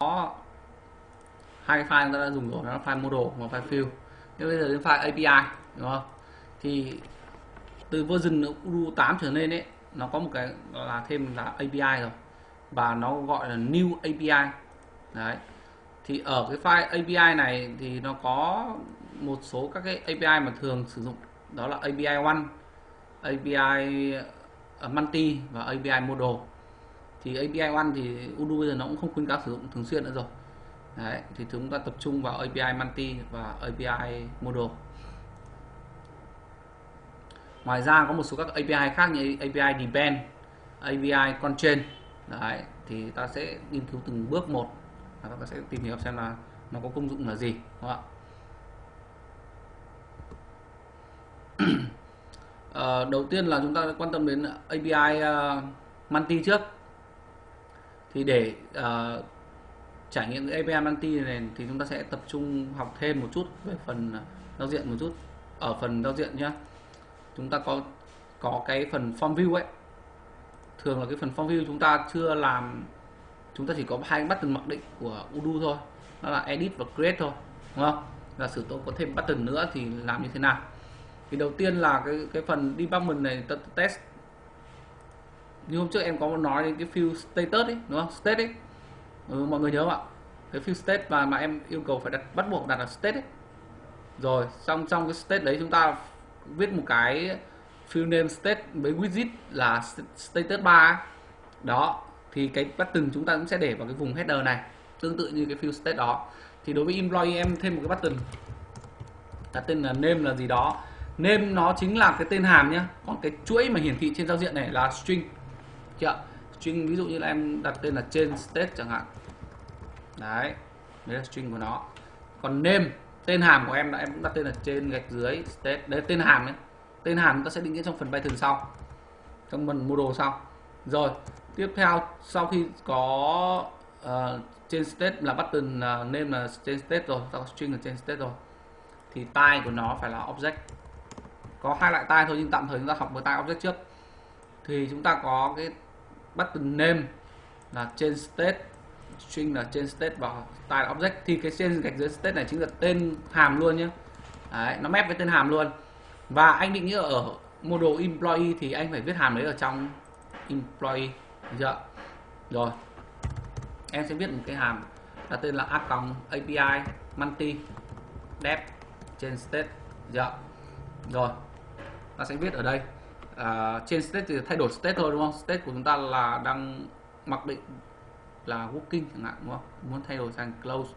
có hai file chúng ta đã dùng rồi, đó là file model và file fill. Nhưng bây giờ đến file API đúng không? Thì từ version Udo 8 trở lên ấy, nó có một cái là thêm là API rồi. Và nó gọi là new API đấy. Thì ở cái file API này thì nó có một số các cái API mà thường sử dụng. Đó là API one API ờ, multi và API model thì API one thì Udo bây giờ nó cũng không khuyến cáo sử dụng thường xuyên nữa rồi. Đấy, thì chúng ta tập trung vào API multi và API model ngoài ra có một số các API khác như API depend API constraint đấy thì ta sẽ nghiên cứu từng bước một và ta sẽ tìm hiểu xem là nó có công dụng là gì đúng không ạ? À, đầu tiên là chúng ta quan tâm đến API uh, ờ, multi trước thì để uh, trải nghiệm cái API multi này thì chúng ta sẽ tập trung học thêm một chút về phần ờ, giao diện một chút. Ở phần giao diện nhé chúng ta có có cái phần form view ấy. Thường là cái phần form view chúng ta chưa làm chúng ta chỉ có hai button mặc định của Udo thôi. Đó là edit và create thôi đúng không? Giả sử tôi có thêm button nữa thì làm như thế nào? Thì đầu tiên là cái cái phần debugment này test như hôm trước em có nói đến cái field status ấy đúng không? State ấy. Ừ, mọi người nhớ không ạ? Cái field state mà mà em yêu cầu phải đặt bắt buộc đặt là state ấy. Rồi xong trong cái state đấy chúng ta viết một cái field name state với widget là status 3 đó thì cái button chúng ta cũng sẽ để vào cái vùng header này tương tự như cái field state đó. Thì đối với employee em thêm một cái button. Đặt tên là name là gì đó. Name nó chính là cái tên hàm nhá. Còn cái chuỗi mà hiển thị trên giao diện này là string chưa string ví dụ như là em đặt tên là trên state chẳng hạn. Đấy đấy là string của nó. Còn name tên hàm của em là em cũng đặt tên là trên gạch dưới state. Đấy tên hàm ấy. Tên hàm chúng ta sẽ định nghĩa trong phần Python sau. Trong phần model sau. Rồi tiếp theo sau khi có uh, trên state là button uh, name là trên state rồi ta có string là trên state rồi thì type của nó phải là object. Có hai loại type thôi nhưng tạm thời chúng ta học với type object trước. Thì chúng ta có cái button name là trên state string là trên state và style object. Thì cái trên gạch dưới state này chính là tên hàm luôn nhé Đấy, nó map với tên hàm luôn. Và anh định nghĩa ở module employee thì anh phải viết hàm đấy ở trong employee. Được chưa? Rồi. Em sẽ viết một cái hàm là tên là a api multi dev trên state. Được chưa? Rồi. Ta sẽ viết ở đây uh, trên state thì thay đổi state thôi đúng không? State của chúng ta là đang mặc định là working chẳng hạn đúng không? Muốn thay đổi sang close.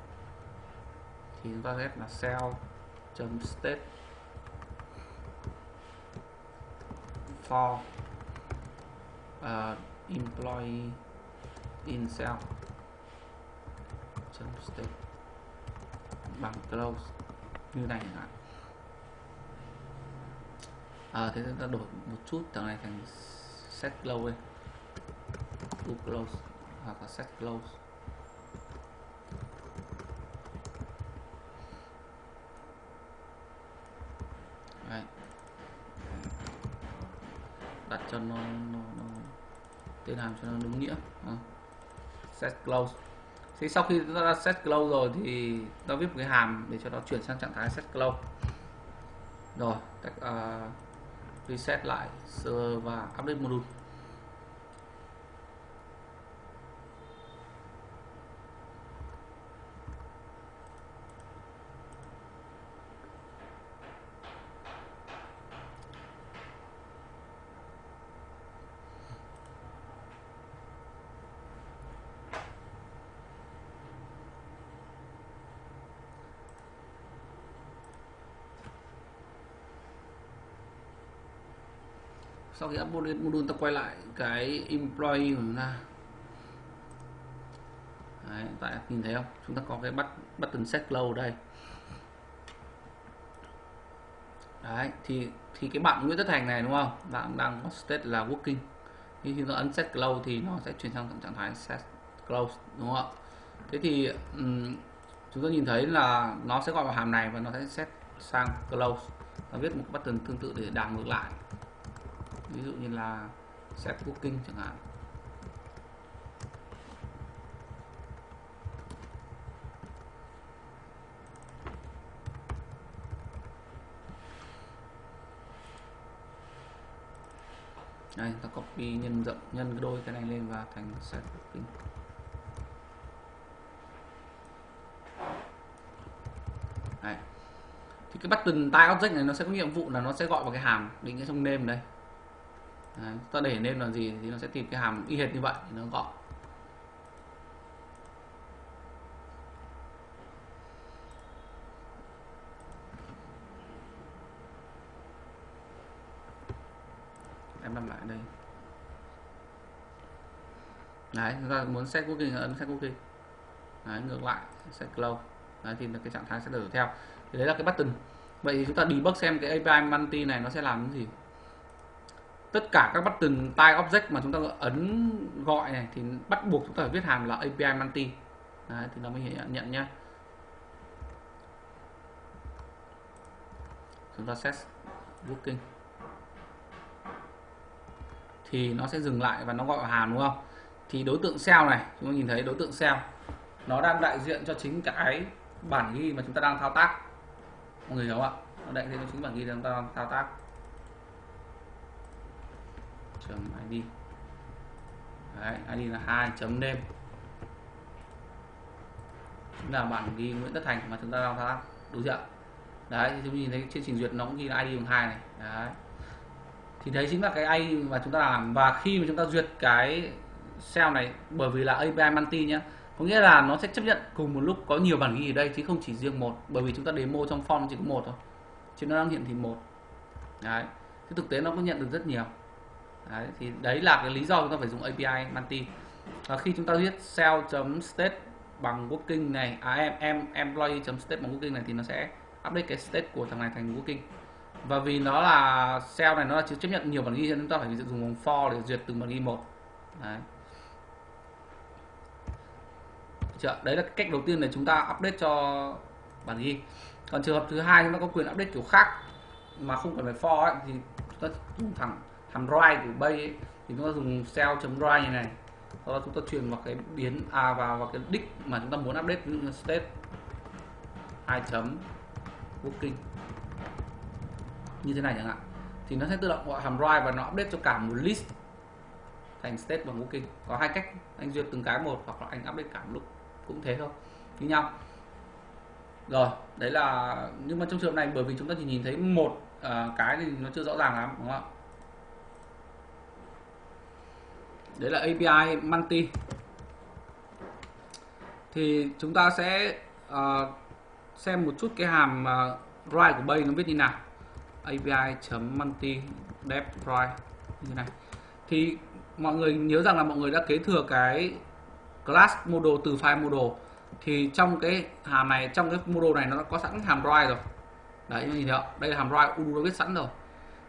Thì chúng ta sẽ là cell chấm state for uh, employee in cell chấm state bằng close. Như này chẳng hạn à, thế chúng ta đổi một chút thằng này thành set close to close hoặc là set close Đấy. đặt cho nó, nó, nó tên hàm cho nó đúng nghĩa à. set close thì sau khi chúng ta đã set close rồi thì ta viết một cái hàm để cho nó chuyển sang trạng thái set close rồi cách uh, à, reset lại server và update module. Sau khi upload module ta quay lại cái employee của chúng ta. Đấy, tại nhìn thấy không? Chúng ta có cái bắt button set close đây. Đấy, thì thì cái bạn Nguyễn Tất Thành này đúng không? Bạn đang có state là working. Khi chúng ta ấn set close thì nó sẽ chuyển sang trạng thái set close đúng không ạ? Thế thì um, chúng ta nhìn thấy là nó sẽ gọi vào hàm này và nó sẽ set sang close. Nó viết một button tương tự để đảo ngược lại ví dụ như là set booking chẳng hạn. Đây, ta copy nhân rộng, nhân đôi cái này lên và thành set booking. Đây. Thì cái button tile object này nó sẽ có nhiệm vụ là nó sẽ gọi vào cái hàm định nghĩa trong name đây. Đấy, ta để nên là gì thì nó sẽ tìm cái hàm y hệt như vậy thì nó gọi em làm lại đây. Đấy chúng ta muốn set cookie ấn set cookie đấy, ngược lại set close. Đấy thì cái trạng thái sẽ đổi theo. Thì đấy là cái button. Vậy thì chúng ta debug xem cái API multi này nó sẽ làm cái gì? Tất cả các button type object mà chúng ta ấn gọi này thì bắt buộc chúng ta phải viết hàm là API multi đấy, thì nó mới nhận nhận nhá. Chúng ta set booking thì nó sẽ dừng lại và nó gọi hàm đúng không? Thì đối tượng cell này chúng ta nhìn thấy đối tượng cell nó đang đại diện cho chính cái bản ghi mà chúng ta đang thao tác. Mọi người hiểu không ạ? Nó đại diện cho chính bản ghi mà chúng ta đang thao tác id đấy id là hai chấm name chính là bản ghi Nguyễn Tất Thành mà chúng ta đang thao tác đúng chưa đấy, thì chúng ta nhìn thấy trên trình duyệt nó cũng ghi là id bằng hai này. Đấy. Thì đấy chính là cái ID mà chúng ta làm. Và khi mà chúng ta duyệt cái cell này, bởi vì là API multi nhé có nghĩa là nó sẽ chấp nhận cùng một lúc có nhiều bản ghi ở đây, chứ không chỉ riêng một. Bởi vì chúng ta demo trong form chỉ có một thôi, chứ nó đang hiện thì một. Đấy. Thế thực tế nó có nhận được rất nhiều đấy thì đấy là cái lý do chúng ta phải dùng API multi và khi chúng ta viết cell.state bằng working này à em em employee.state bằng working này thì nó sẽ update cái state của thằng này thành working. Và vì nó là cell này nó là chấp nhận nhiều bản ghi nên chúng ta phải dùng vòng for để duyệt từng bản ghi một. Đấy. Chưa? đấy là cách đầu tiên để chúng ta update cho bản ghi. Còn trường hợp thứ hai chúng ta có quyền update kiểu khác mà không cần phải for ấy, thì chúng ta dùng thẳng hàm write của bay ấy, thì chúng ta dùng cell chấm write như này. Sau đó chúng ta truyền vào cái biến à vào vào cái đích mà chúng ta muốn update ví dụ như state. 2 chấm booking. Như thế này chẳng hạn. Thì nó sẽ tự động gọi hàm write và nó update cho cả một list thành state bằng booking. Có hai cách anh duyệt từng cái một hoặc là anh update cả một lúc cũng thế thôi. Như nhau. Rồi đấy là nhưng mà trong trường hợp này bởi vì chúng ta chỉ nhìn thấy một uh, cái thì nó chưa rõ ràng lắm đúng không ạ? Đấy là API multi. Thì chúng ta sẽ uh, xem một chút cái hàm ờ, uh, write của bay nó viết như nào. Api.multi write như thế này. Thì mọi người nhớ rằng là mọi người đã kế thừa cái class model từ file model thì trong cái hàm này trong cái model này nó có sẵn hàm write rồi. Đấy nhìn thấy không? đây là hàm write u đã viết sẵn rồi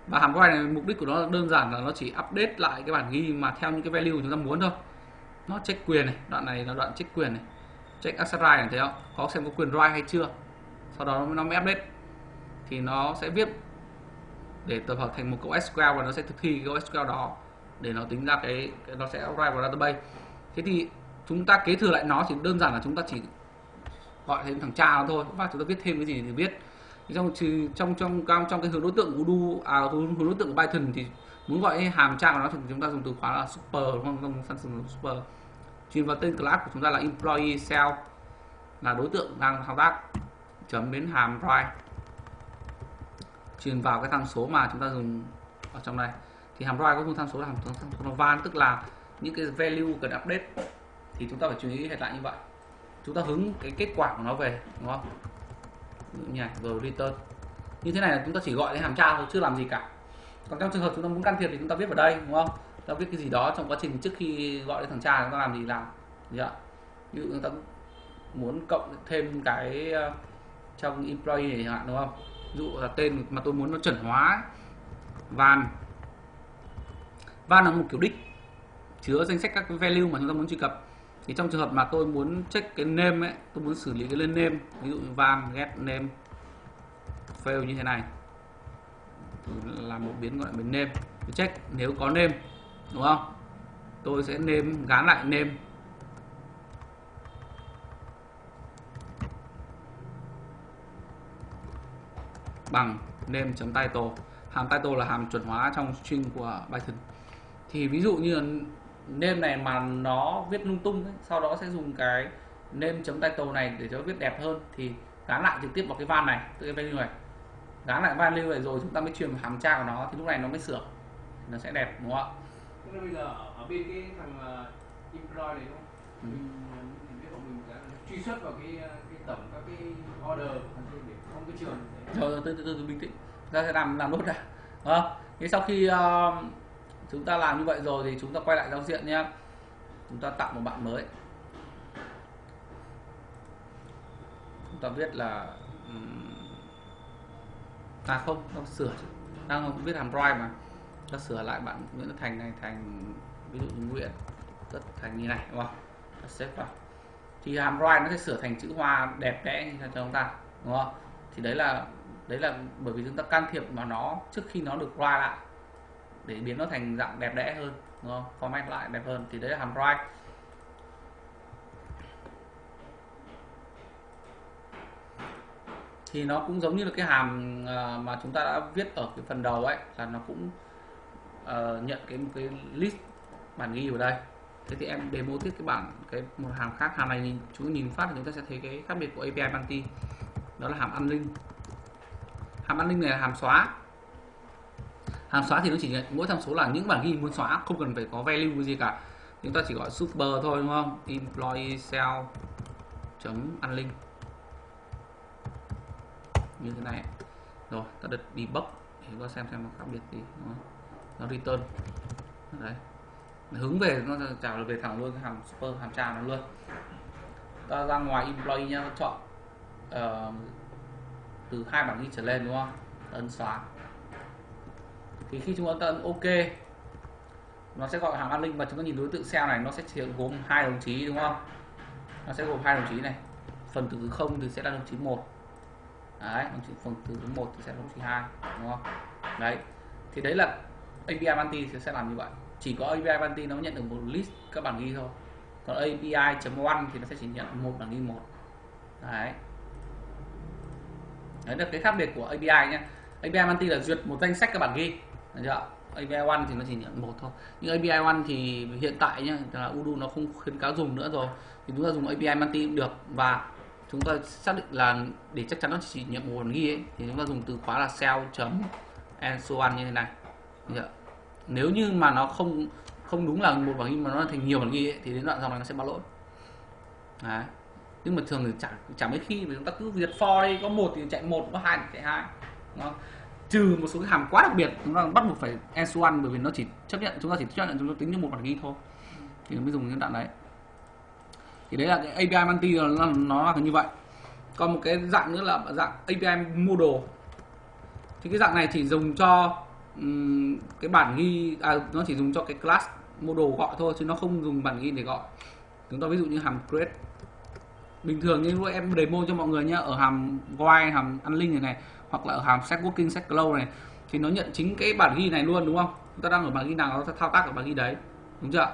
và hàm quay này mục đích của nó đơn giản là nó chỉ update lại cái bản ghi mà theo những cái value chúng ta muốn thôi. Nó check quyền này đoạn này là đoạn check quyền này. Check access right này thấy không? Có xem có quyền write hay chưa? Sau đó nó mới update. Thì nó sẽ viết để tập hợp thành một câu SQL và nó sẽ thực thi cái câu SQL đó để nó tính ra cái, cái nó sẽ write vào database. Thế thì chúng ta kế thừa lại nó thì đơn giản là chúng ta chỉ gọi thêm thằng cha nó thôi. Và chúng ta viết thêm cái gì thì viết trong trong trong trong trong cái hướng đối tượng của du à hướng đối tượng của Python thì muốn gọi hàm trang của nó thì chúng ta dùng từ khóa là super, đúng không? Không phẩm dùng super. Truyền vào tên class của chúng ta là employee cell, là đối tượng đang thao tác, chấm đến hàm right. Truyền vào cái tham số mà chúng ta dùng ở trong này thì hàm right có một tham số là hàm tham số van, tức là những cái value cần update thì chúng ta phải chú ý hệ lại như vậy. Chúng ta hướng cái kết quả của nó về, đúng không? Nhạc rồi return. Như thế này là chúng ta chỉ gọi đến hàm tra thôi chưa làm gì cả. Còn trong trường hợp chúng ta muốn can thiệp thì chúng ta viết vào đây, đúng không? Chúng ta viết cái gì đó trong quá trình trước khi gọi đến thằng cha chúng ta làm gì làm. Gì ạ ví dụ chúng ta muốn cộng thêm cái ờ, trong employee này chẳng hạn, đúng không? Ví dụ là tên mà tôi muốn nó chuẩn hóa van. Van là một kiểu đích chứa danh sách các value mà chúng ta muốn truy cập thì trong trường hợp mà tôi muốn check cái name ấy, tôi muốn xử lý cái lên name, ví dụ như van, get name, fail như thế này. Thì làm một biến gọi là biến name. Tôi check, nếu có name, đúng không? Tôi sẽ name, gán lại name. Bằng name.title hàm title là hàm chuẩn hóa trong string của Python. Thì ví dụ như name này mà nó viết lung tung ấy, sau đó sẽ dùng cái name chấm title này để cho viết đẹp hơn thì gắn lại trực tiếp vào cái van này từ cái value này gắn lại value này rồi chúng ta mới truyền vào hàm tra của nó thì lúc này nó mới sửa nó sẽ đẹp đúng không ạ bây giờ ở, bên cái thằng uh, employ này đúng không? Ừ. Mình, ờ, mình biết của mình đã truy xuất vào cái ờ, cái tổng các cái order để không cái trường rồi rồi từ từ từ bình tĩnh ta sẽ làm làm nốt đã không? thế sau khi ờ, chúng ta làm như vậy rồi thì chúng ta quay lại giao diện nhé. Chúng ta tạo một bạn mới. Chúng ta viết là à không, nó sửa đang viết hàm drive mà. Ta sửa lại bạn Nguyễn Thành này thành, ví dụ như Nguyễn Tất Thành như này, đúng không? Ta xếp vào. Thì hàm drive nó sẽ sửa thành chữ hoa đẹp đẽ như cho chúng ta, đúng không? Thì đấy là đấy là bởi vì chúng ta can thiệp vào nó trước khi nó được write lại để biến nó thành dạng đẹp đẽ hơn đúng không? Format lại đẹp hơn thì đấy là hàm write thì nó cũng giống như là cái hàm à, mà chúng ta đã viết ở cái phần đầu ấy là nó cũng uh, nhận cái cái list bản ghi ở đây. Thế thì em demo tiếp cái bản cái một hàm khác. Hàm này nhìn chúng nhìn phát thì chúng ta sẽ thấy cái khác biệt của API Bounty. Đó là hàm unlink. Hàm unlink này là hàm xóa hàng xóa thì nó chỉ nhận mỗi tham số là những bản ghi muốn xóa không cần phải có value gì cả. Chúng ta chỉ gọi super thôi đúng không? Employee cell chấm unlink. Như thế này. Rồi ta được debug để có ta xem xem nó khác biệt gì đúng không? nó return. Đấy. Hướng về nó trả về thẳng luôn hàng super hàm tra nó luôn. Ta ra ngoài employee nhá chọn uh, từ hai bản ghi trở lên đúng không? Ta ấn xóa thì khi chúng ta tận ok. Nó sẽ gọi hàng an ninh và chúng ta nhìn đối tượng cell này, nó sẽ chỉ gồm hai đồng chí, đúng không? Nó sẽ gồm hai đồng chí này. Phần từ thứ không thì sẽ là đồng chí một. Đấy, đồng chí, phần từ thứ một thì sẽ là đồng chí hai, đúng không? Đấy. Thì đấy là API Bounty sẽ làm như vậy. Chỉ có API Bounty nó nhận được một list các bản ghi thôi. Còn API.1 thì nó sẽ chỉ nhận một bản ghi một. Đấy. Đấy là cái khác biệt của API nhé API Bounty là duyệt một danh sách các bản ghi được chưa API One thì nó chỉ nhận một thôi. Nhưng API One thì hiện tại nhá là Udo nó không khuyến cáo dùng nữa rồi. Thì chúng ta dùng API Multi cũng được. Và chúng ta xác định là để chắc chắn nó chỉ nhận một bản ghi ấy, thì chúng ta dùng từ khóa là sell chấm and so on như thế này. Được chưa? nếu như mà nó không không đúng là một bản ghi mà nó thành nhiều bản ghi ấy, thì đến đoạn dòng này nó sẽ báo lỗi. Đấy. Nhưng mà thường thì chẳng chẳng mấy khi mà chúng ta cứ duyệt for đây có một thì chạy một có hai thì chạy hai. Đúng không? Trừ một số cái hàm quá đặc biệt chúng ta bắt buộc phải S1 bởi vì nó chỉ chấp nhận chúng ta chỉ chấp nhận chúng ta tính như một bản ghi thôi. Thì nó mới dùng những đoạn đấy. Thì đấy là cái API multi nó, nó là như vậy. Còn một cái dạng nữa là dạng API model. Thì cái dạng này chỉ dùng cho um, cái bản ghi à, nó chỉ dùng cho cái class model gọi thôi chứ nó không dùng bản ghi để gọi. Chúng ta ví dụ như hàm create bình thường như lúc em demo cho mọi người nhá ở hàm while hàm unlink này này hoặc là ở hàm set working set close này thì nó nhận chính cái bản ghi này luôn đúng không? Chúng ta đang ở bản ghi nào nó thao tác ở bản ghi đấy đúng chưa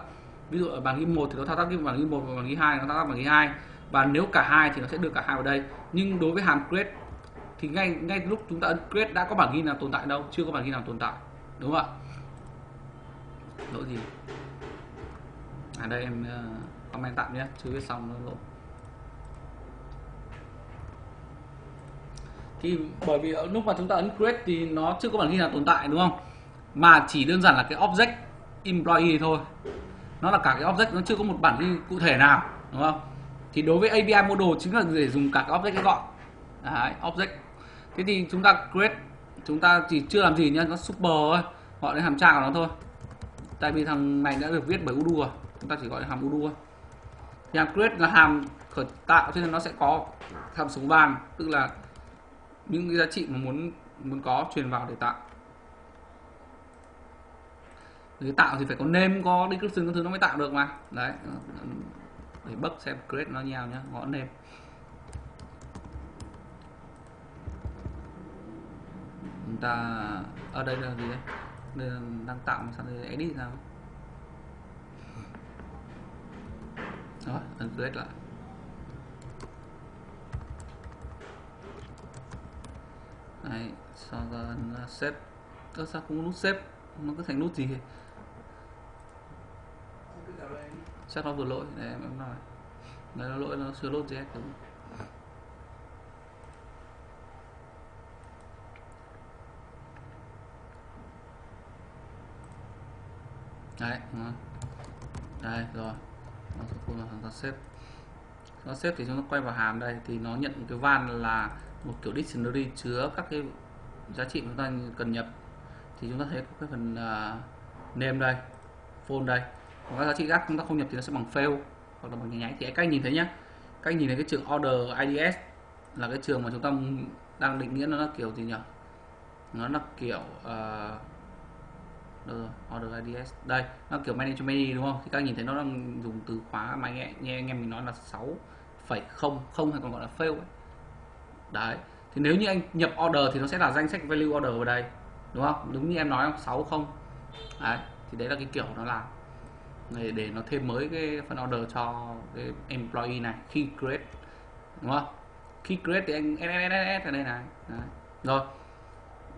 ví dụ ở bản ghi một thì nó thao tác cái bản ghi một và bản ghi hai nó thao tác bản ghi hai. Và nếu cả hai thì nó sẽ đưa cả hai vào đây. Nhưng đối với hàm create thì ngay ngay lúc chúng ta ấn create đã có bản ghi nào tồn tại đâu? Chưa có bản ghi nào tồn tại đúng không ạ? Lỗi gì? À đây em uh, comment tạm nhé chưa viết xong nó lỗi. Thì bởi vì lúc mà chúng ta ấn create thì nó chưa có bản ghi nào tồn tại đúng không? Mà chỉ đơn giản là cái object employee thôi. Nó là cả cái object nó chưa có một bản ghi cụ thể nào đúng không? Thì đối với API model chính là để dùng cả cái object cái gọi. Đấy, object. Thế thì chúng ta create chúng ta chỉ chưa làm gì nhá nó super thôi. Gọi đến hàm tra của nó thôi. Tại vì thằng này đã được viết bởi udu rồi. Chúng ta chỉ gọi là hàm udu thôi. Thì hàm create là hàm khởi tạo cho nên nó sẽ có hàm số vàng tức là những cái giá trị mà muốn muốn có truyền vào để tạo. Để tạo thì phải có name có description các thứ nó mới tạo được mà. Đấy, để bấc xem, create nó nhau nhá, gõ name chúng ta, ở đây là gì đây? Đây là đang tạo mà sao đây, edit sao đó ấn create lại. Đấy sau đó là xếp? Ơ, sao không có nút xếp? Nó cứ thành nút gì? Chắc nó vừa lỗi. Để em nói. Đấy, nó lỗi, nó chưa load JS đúng đấy, đúng không? đây, rồi. Nó sẽ là chúng xếp. Nó xếp thì chúng ta quay vào hàm đây, thì nó nhận cái van là một kiểu dictionary chứa các cái giá trị chúng ta cần nhập thì chúng ta thấy có cái phần uh, name đây phone đây. Còn các giá trị khác chúng ta không nhập thì nó sẽ bằng fail hoặc là bằng nháy thì thì cách nhìn thấy nhá. Cách nhìn thấy cái trường order IDS là cái trường mà chúng ta đang định nghĩa nó là kiểu gì nhỉ? Nó là kiểu uh, order IDS đây nó kiểu manage many đúng không? Thì các nhìn thấy nó đang dùng từ khóa mà nghe, nghe anh em mình nói là 6 phẩy không không hay còn gọi là fail ấy đấy. Thì nếu như anh nhập order thì nó sẽ là danh sách value order vào đây đúng không? Đúng như em nói không? Sáu không. Đấy thì đấy là cái kiểu nó làm. Để, để nó thêm mới cái phần order cho cái employee này khi create đúng không? Khi create thì anh sss ở đây này. Đấy. rồi.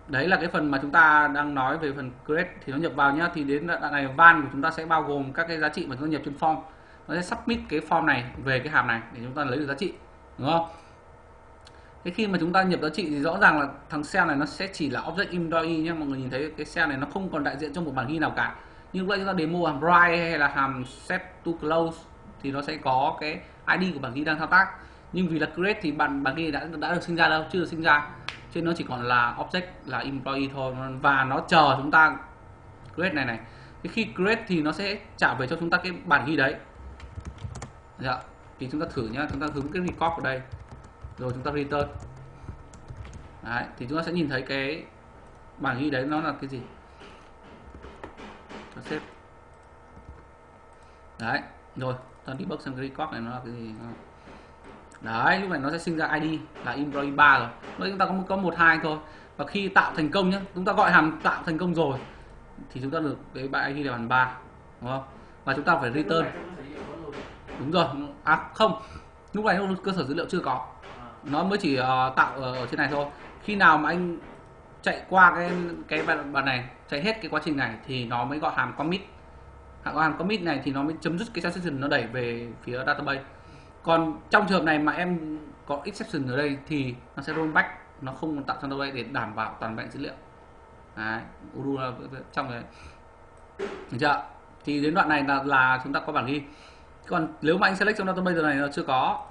Đấy là cái phần mà chúng ta đang nói về phần create thì nó nhập vào nhá. Thì đến đoạn này van của chúng ta sẽ bao gồm các cái giá trị mà chúng ta nhập trên form. Nó sẽ submit cái form này về cái hàm này để chúng ta lấy được giá trị đúng không? Thế khi mà chúng ta nhập giá trị thì rõ ràng là thằng cell này nó sẽ chỉ là object employee nhé mọi người nhìn thấy cái cell này nó không còn đại diện trong một bản ghi nào cả. Nhưng vậy chúng ta demo hàm write hay là hàm set to close thì nó sẽ có cái id của bản ghi đang thao tác. Nhưng vì là create thì bản bản ghi đã đã được sinh ra đâu? Chưa được sinh ra. Cho nên nó chỉ còn là object, là employee thôi. Và nó chờ chúng ta create này này. Thì khi create thì nó sẽ trả về cho chúng ta cái bản ghi đấy. Dạ. thì chúng ta thử nhá. Chúng ta hướng cái record vào đây rồi chúng ta return. Đấy, thì chúng ta sẽ nhìn thấy cái bảng ghi đấy nó là cái gì? Cho xếp đấy, rồi, ta debug bước cái record này nó là cái gì. Đấy, lúc này nó sẽ sinh ra id là employee 3 rồi. Lúc chúng ta có có một, hai thôi. Và khi tạo thành công nhé chúng ta gọi hàm tạo thành công rồi, thì chúng ta được cái bài id là bằng 3 đúng không? Và chúng ta phải return. Đúng rồi. À không. Lúc này cơ sở dữ liệu chưa có nó mới chỉ uh, tạo ở trên này thôi. Khi nào mà anh chạy qua cái cái bàn này chạy hết cái quá trình này thì nó mới gọi hàm commit. Hàm hàm commit này thì nó mới chấm dứt cái transaction nó đẩy về phía database. Còn trong trường hợp này mà em có exception ở đây thì nó sẽ rollback nó không tạo database để đảm bảo toàn vẹn dữ liệu. Đấy Uru là trong đấy. Được chưa? Thì đến đoạn này là, là chúng ta có bản ghi. Còn nếu mà anh select trong database này nó chưa có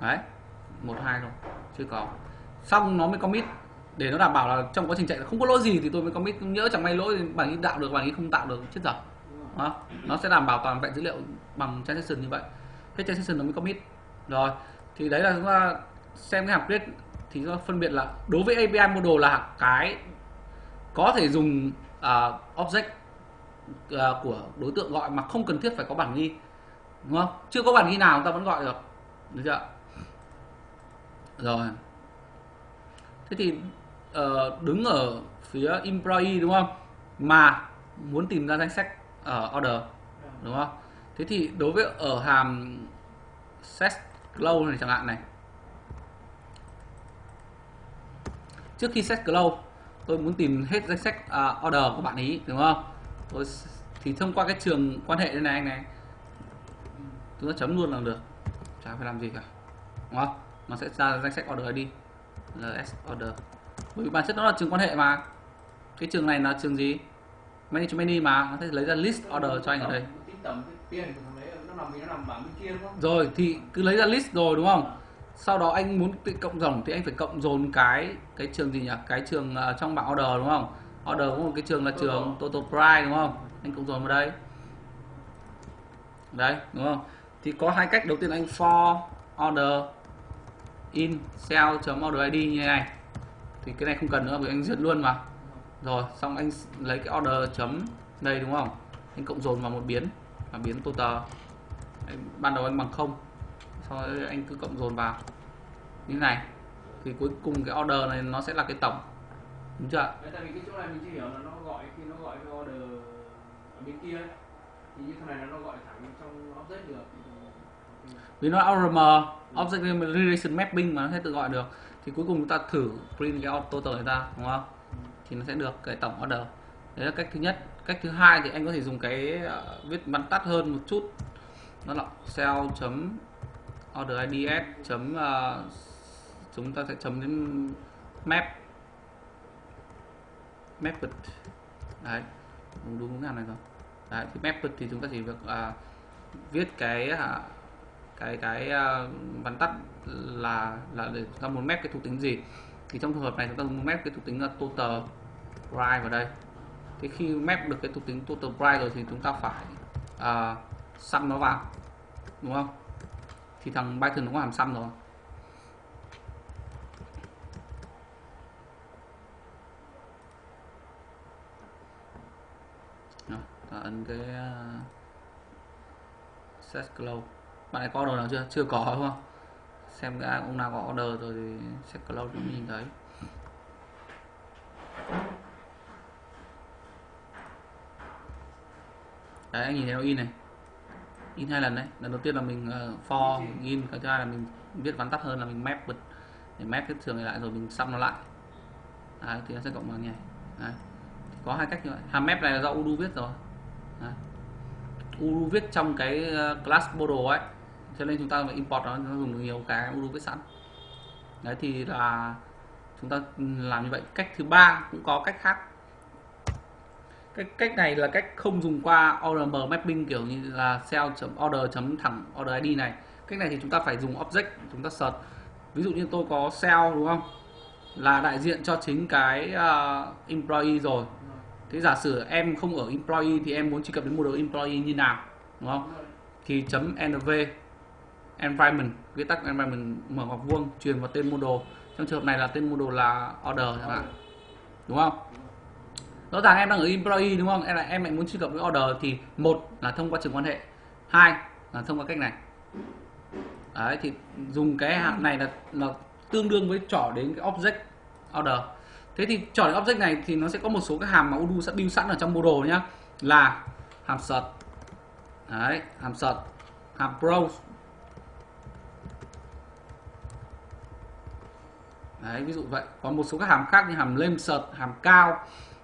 đấy một hai thôi chưa có. Xong nó mới commit. Để nó đảm bảo là trong quá trình chạy không có lỗi gì thì tôi mới commit. Nhớ chẳng may lỗi bản ghi tạo được bản ghi không tạo được chết dở. Đó. nó sẽ đảm bảo toàn vẹn dữ liệu bằng transaction như vậy. Cái transaction nó mới commit. Rồi thì đấy là chúng ta xem cái hàm create thì nó phân biệt là đối với API model là cái có thể dùng uh, object uh, của đối tượng gọi mà không cần thiết phải có bản ghi đúng không? Chưa có bản ghi nào chúng ta vẫn gọi được. Được chưa? Rồi. Thế thì uh, đứng ở phía employee đúng không? Mà muốn tìm ra danh sách ở order đúng không? Thế thì đối với ở hàm set close này chẳng hạn này. Trước khi set close tôi muốn tìm hết danh sách uh, order của bạn ý đúng không? Tôi thì thông qua cái trường quan hệ đây này anh này chúng ta chấm luôn là được. Chả phải làm gì cả đúng không nó sẽ ra danh sách order đi. Ls order. Bởi vì bản chất nó là trường quan hệ mà. Cái trường này là trường gì? Manage many mà. Nó sẽ lấy ra list order cho anh ở đây. Rồi thì cứ lấy ra list rồi đúng không? Sau đó anh muốn tự cộng dòng thì anh phải cộng dồn cái cái trường gì nhỉ? Cái trường uh, trong bảng order đúng không? Order có một cái trường là trường total price đúng không? Anh cộng dồn vào đây. Đấy đúng không? Thì có hai cách. Đầu tiên anh for order in cell order id như này. Thì cái này không cần nữa vì anh duyệt luôn mà. Rồi xong anh lấy cái order chấm đây đúng không? Anh cộng dồn vào một biến và biến total. Anh, ban đầu anh bằng không sau đó anh cứ cộng dồn vào. Như này. Thì cuối cùng cái order này nó sẽ là cái tổng. Đúng chưa tại vì cái chỗ này mình chưa hiểu là nó gọi khi nó gọi cái order ở bên kia thì như thế này là nó gọi thẳng trong object được. Vì nó ORM object relation mapping mà nó sẽ tự gọi được. Thì cuối cùng chúng ta thử print cái total này ra đúng không? Thì nó sẽ được cái tổng order. Đấy là cách thứ nhất. Cách thứ hai thì anh có thể dùng cái uh, viết văn tắt hơn một chút. Nó là cell chấm order ids chấm uh, chúng ta sẽ chấm đến map. Method đấy. Đúng đúng cái này rồi. Đấy thì method thì chúng ta chỉ việc uh, viết cái uh, cái cái uh, vắn tắt là là để chúng ta muốn map cái thuộc tính gì. Thì trong trường hợp này chúng ta muốn map cái thuộc tính là total bright vào đây. Thế khi map được cái thuộc tính total bright rồi thì chúng ta phải uh, sum nó vào đúng không? Thì thằng Python nó có hàm sum rồi. Đó, ta ấn cái uh, set close bạn này có order nào chưa? Chưa có đúng không? Xem cái ông nào có order rồi thì set close cũng nhìn thấy. Đấy anh nhìn thấy nó in này. In hai lần đấy. Lần đầu tiên là mình uh, for mình in. Cái thứ hai là mình viết vắn tắt hơn là mình map bật. Để map cái trường này lại rồi mình sum nó lại. Đấy, thì nó sẽ cộng bằng nhảy đấy. Thì có hai cách như vậy. Hàm map này là do udo viết rồi. Đấy. udo viết trong cái uh, class model ấy cho nên chúng ta phải import nó, nó dùng nhiều cái udo viết sẵn. Đấy thì là chúng ta làm như vậy. Cách thứ ba cũng có cách khác. Cái cách này là cách không dùng qua ORM mapping kiểu như là cell order chấm thẳng order ID này. Cách này thì chúng ta phải dùng object chúng ta search. Ví dụ như tôi có cell đúng không? Là đại diện cho chính cái uh, employee rồi. Thế giả sử em không ở employee thì em muốn truy cập đến một đồ employee như nào đúng không? Thì chấm nv environment viết tắt environment mở ngoặc vuông, truyền vào tên model trong trường hợp này là tên model là order chẳng hạn. Đúng không? Rõ ràng em đang ở employee đúng không? Em là em lại muốn truy cập với order thì một là thông qua trường quan hệ, hai là thông qua cách này. Đấy, thì dùng cái hàm này là là tương đương với trỏ đến cái object order. Thế thì trỏ đến object này thì nó sẽ có một số cái hàm mà Udo sẽ build sẵn ở trong model nhá, là hàm search. Đấy, hàm search, hàm browse. Đấy ví dụ vậy. Còn một số các hàm khác như hàm lem sợt hàm cao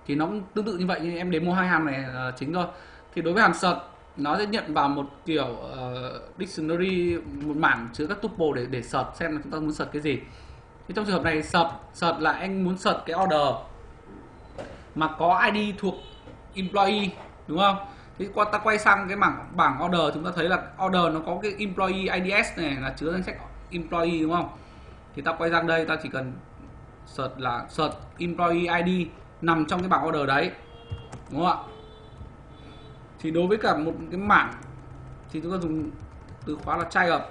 thì nó cũng tương tự như vậy nhưng em đến mua hai hàm này là chính thôi. Thì đối với hàm sợt nó sẽ nhận vào một kiểu uh, dictionary một mảng chứa các tuple để để sợt xem là chúng ta muốn sợt cái gì. Thì trong trường hợp này sợt sợt là anh muốn sợt cái order mà có ID thuộc employee đúng không? Thì qua ta quay sang cái bảng bảng order chúng ta thấy là order nó có cái employee IDS này là chứa danh sách employee đúng không? Thì ta quay sang đây ta chỉ cần search là search employee ID nằm trong cái bảng order đấy. Đúng không ạ? Thì đối với cả một cái mảng, thì chúng ta dùng từ khóa là try up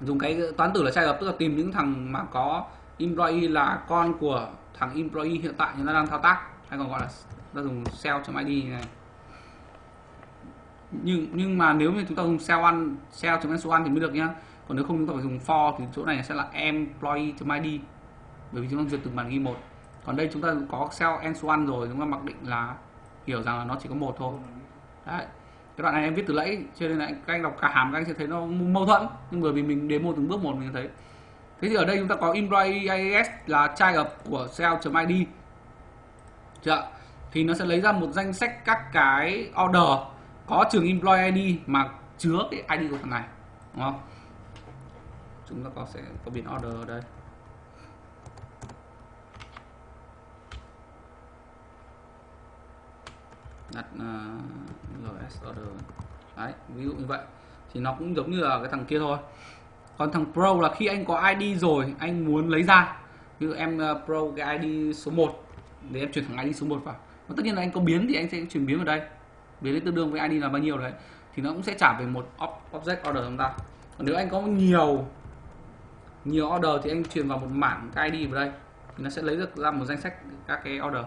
dùng cái toán tử là try up tức là tìm những thằng mà có employee là con của thằng employee hiện tại nó đang thao tác. Hay còn gọi là ta dùng sell.id này. Nhưng nhưng mà nếu như chúng ta dùng sell one cell.s1 thì mới được nhá còn nếu không chúng ta phải dùng for thì chỗ này sẽ là employee.id bởi vì chúng ta duyệt từng bản ghi một. Còn đây chúng ta có cell n1 rồi, chúng ta mặc định là hiểu rằng là nó chỉ có một thôi. Đấy. Cái đoạn này em viết từ lẫy, cho nên là các anh đọc cả hàm các anh sẽ thấy nó mâu thuẫn. Nhưng bởi vì mình demo từng bước một mình thấy. Thế thì ở đây chúng ta có employee IAS là trai ập của cell.id chưa? Thì nó sẽ lấy ra một danh sách các cái order có trường employee ID mà chứa cái ID của thằng này. Đúng không? Chúng ta có sẽ có biến order ở đây. Đặt à, uh, ls order. Đấy ví dụ như vậy. Thì nó cũng giống như là cái thằng kia thôi. Còn thằng pro là khi anh có id rồi anh muốn lấy ra. Như em uh, pro cái id số 1 để em chuyển thằng id số 1 vào. Và tất nhiên là anh có biến thì anh sẽ chuyển biến vào đây. Biến tương đương với id là bao nhiêu đấy. Thì nó cũng sẽ trả về một object order chúng ta. Còn nếu anh có nhiều nhiều order thì anh truyền vào một mảng cái id vào đây. Thì nó sẽ lấy được ra một danh sách các cái order.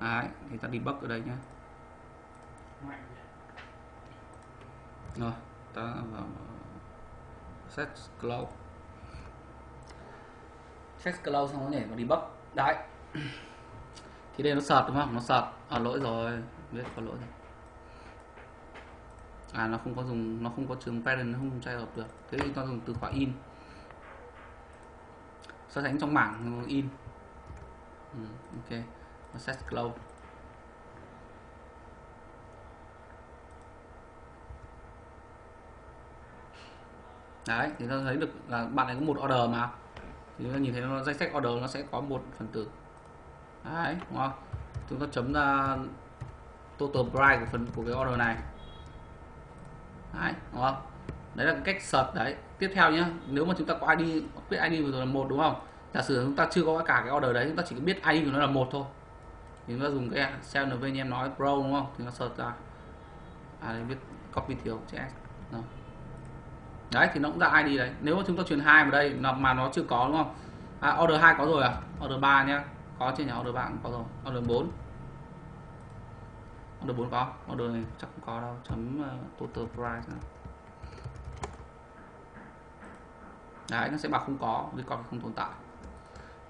Đấy, thì ta debug ở đây nhé rồi ta vào set cloud set cloud xong nó nhảy vào debug. Đấy. Thì đây nó sợt đúng không? Nó sợt. À lỗi rồi. Biết có lỗi rồi. À nó không có dùng nó không có trường parent nó không trai hợp được. Thế thì ta dùng từ khóa in so sánh trong mảng in. Ừ, ok. Set close đấy, thì ta thấy được là bạn này có một order mà. Thì chúng ta nhìn thấy nó danh sách order nó sẽ có một phần tử. Đấy, đúng không? Chúng ta chấm ra total price của phần, của cái order này. Đấy, đúng không? Đấy là cách search đấy tiếp theo nhé nếu mà chúng ta có ID biết ID vừa rồi là một đúng không? Giả sử chúng ta chưa có cả cái order đấy chúng ta chỉ biết ID của nó là một thôi. Thì chúng ta dùng cái cell nv như em nói pro đúng không? Thì nó search ra. À đây biết copy thiếu chữ s. Đấy thì nó cũng ra ID đấy. Nếu mà chúng ta truyền hai vào đây mà mà nó chưa có đúng không? À, order 2 có rồi à? Order 3 nhé có trên nhà order 3 cũng có rồi. Order 4 order 4 có. Order này chắc không có đâu. Chấm uh, total price nữa. Đấy nó sẽ bảo không có vì không tồn tại.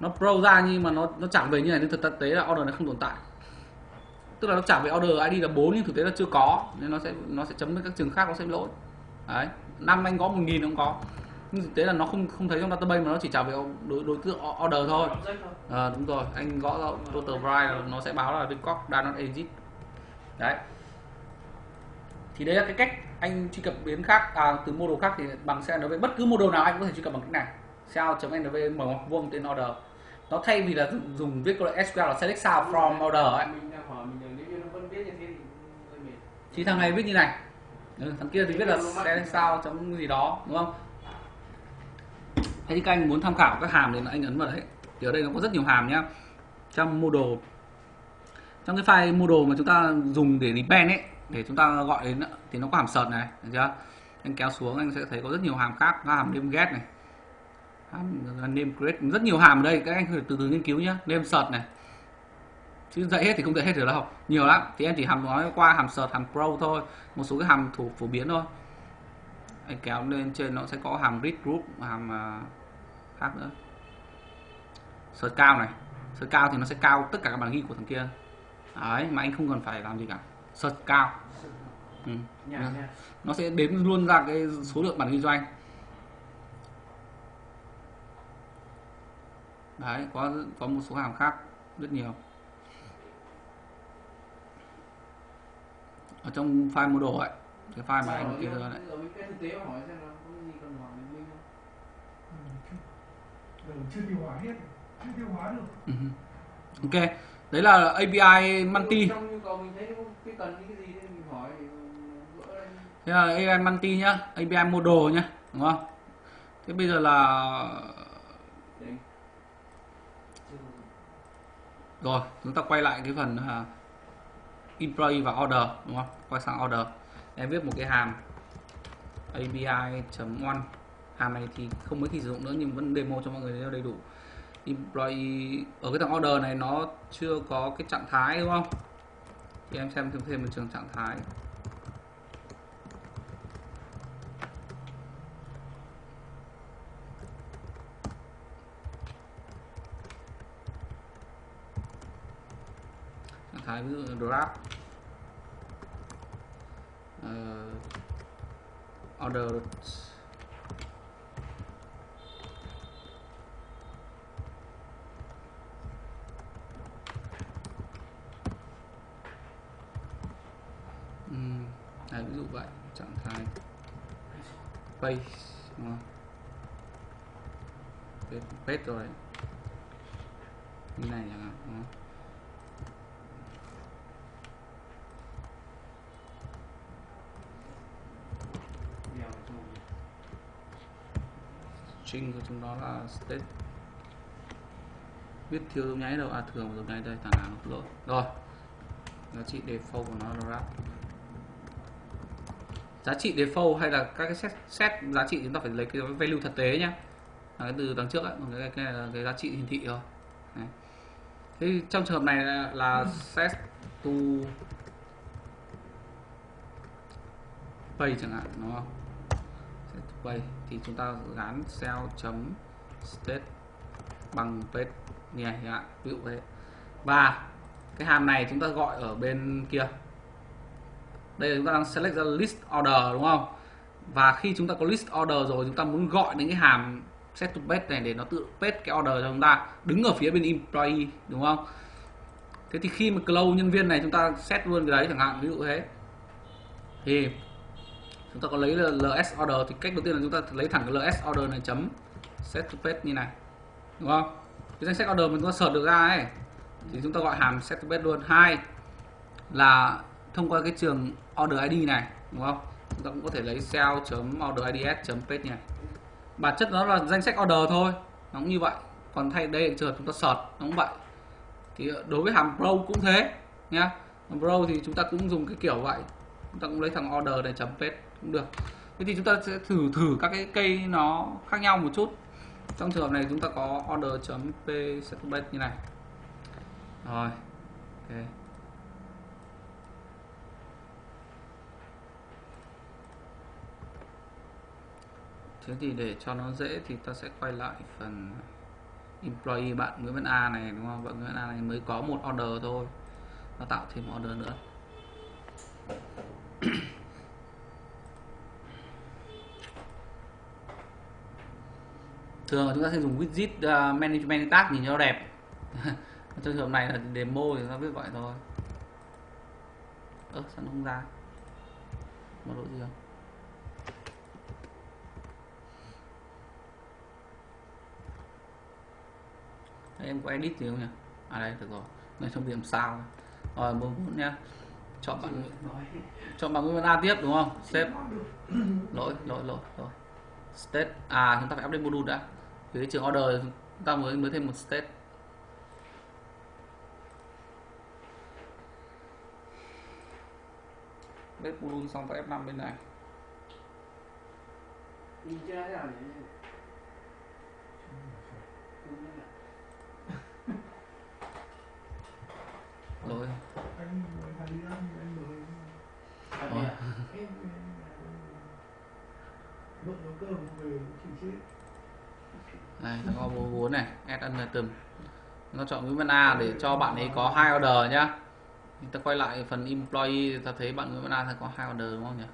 Nó pro ra nhưng mà nó nó chẳng về như này nhưng thực tế là order này không tồn tại. Tức là nó trả về order ID là 4 nhưng thực tế là chưa có nên nó sẽ nó sẽ chấm với các trường khác nó sẽ lỗi. Đấy năm anh có một nghìn không có. Nhưng thực tế là nó không không thấy trong database mà nó chỉ trả về đối, đối tượng order thôi. À, đúng rồi anh gõ ra total price nó sẽ báo là record does not exist đấy. Thì đây là cái cách anh truy cập biến khác à, từ model khác thì bằng CNV bất cứ model nào anh có thể truy cập bằng cách này. Cell.nv mở ngoặc vuông tên order. Nó thay vì là dùng viết câu SQL là select sao from order ấy. Thì thằng này viết như này. Ừ, thằng kia thì viết là select sao chấm gì đó đúng không? Thế thì các anh muốn tham khảo các hàm thì anh ấn vào đấy. Thì ở đây nó có rất nhiều hàm nhá. Trong model trong cái file model mà chúng ta dùng để depend ấy để chúng ta gọi đến thì nó có hàm sợt này được chưa? Anh kéo xuống anh sẽ thấy có rất nhiều hàm khác có hàm name get này. Hàm name create rất nhiều hàm ở đây các anh từ từ nghiên cứu nhé name sợt này. Chứ dạy hết thì không dạy hết được đâu. Nhiều lắm. Thì em chỉ hàm nói qua hàm sợt hàm pro thôi. Một số cái hàm thủ phổ biến thôi. Anh kéo lên trên nó sẽ có hàm read group hàm uh, khác nữa. Sợt cao này. Sợt cao thì nó sẽ cao tất cả các bản ghi của thằng kia. Đấy mà anh không cần phải làm gì cả search cao. Ừ. nha nó sẽ đếm luôn ra cái số lượng bản kinh doanh. Đấy có có một số hàm khác rất nhiều. Ở trong file model ấy cái file mà anh kia ra đấy. Ở bên cái thực tế hỏi xem là có cái gì cần hỏi mình không Ừ, chưa điều hóa hết. Chưa điều hóa được. Ừ. ok đấy là API gỡ lên thế là API multi nhá API model nhá đúng không? Thế bây giờ là rồi chúng ta quay lại cái phần uh, employee và order đúng không? Quay sang order. Em viết một cái hàm API.1 hàm này thì không mấy khi sử dụng nữa nhưng vẫn demo cho mọi người đầy đủ employee ở cái thằng order này nó chưa có cái trạng thái đúng không? Thì em xem thêm thêm một trường trạng thái. Trạng thái ví dụ draft. Uh, order Ừm, đấy, ví dụ vậy trạng thái page đúng không? Page, page rồi. Như này chẳng hạn đúng không? string của chúng nó là state. Biết thiếu dấu nháy đâu. À thường dấu nháy đây. Thằng nào nó lỗi rồi. Giá trị default của nó là wrap giá trị default hay là các cái set, set giá trị chúng ta phải lấy cái value thực tế nhá. Là cái từ đằng trước ấy cái, cái, cái cái giá trị hiển thị thôi. Đấy. thế trong trường hợp này là, là set to pay chẳng hạn đúng không? Set to pay. Thì chúng ta gắn cell chấm state bằng page như này chẳng hạn ví dụ thế. Và cái hàm này chúng ta gọi ở bên kia đây là chúng ta đang select ra list order, đúng không? Và khi chúng ta có list order rồi, chúng ta muốn gọi đến cái hàm set to page này để nó tự page cái order cho chúng ta, đứng ở phía bên employee, đúng không? Thế thì khi mà close nhân viên này, chúng ta set luôn cái đấy chẳng hạn, ví dụ thế. Thì chúng ta có lấy là ls order, thì cách đầu tiên là chúng ta lấy thẳng cái ls order này chấm set to page như này, đúng không? Cái danh sách order mình có search được ra ấy, thì chúng ta gọi hàm set to page luôn. Hai là thông qua cái trường order id này, đúng không? Chúng ta cũng có thể lấy cell chấm order ids chấm page này. Bản chất nó là danh sách order thôi, nó cũng như vậy. Còn thay đây, trường chúng ta sort nó cũng vậy. Thì đối với hàm pro cũng thế, nhá. Hàm pro thì chúng ta cũng dùng cái kiểu vậy. Chúng ta cũng lấy thằng order này chấm page, cũng được. Thế thì chúng ta sẽ thử thử các cái cây nó khác nhau một chút. Trong trường hợp này chúng ta có order chấm p set như này. Rồi, ok. Thế thì để cho nó dễ thì ta sẽ quay lại phần employee bạn Nguyễn Văn A này đúng không? Bạn Nguyễn Văn A này mới có một order thôi. Nó tạo thêm order nữa. Thường chúng ta sẽ dùng widget uh, management tag nhìn cho đẹp. Trong trường hợp này là demo thì chúng ta biết vậy thôi. Ơ sao nó không ra? Một lỗi gì không? Em có edit gì không nhỉ? À đây, được rồi. Này trong điểm sao? Rồi bốn bốn nhá. Chọn bạn chọn bằng nguyên A tiếp, đúng không? Xếp lỗi lỗi lỗi lỗi. State. À chúng ta phải update module đã. Cái trường order, chúng ta mới mới thêm một state. Bếp module xong ta F5 bên này. Nhìn chưa? Thế nào nhỉ rồi anh anh đi ăn anh mời Thật Ủa? nhỉ? em vợ nấu cơm về chịu chết. Này nó có bố vốn này add an item nó chọn Nguyễn Văn A để cho bạn ấy có hai order nhá. Thì ta quay lại phần employee ta thấy bạn Nguyễn Văn A sẽ có hai order đúng không nhỉ?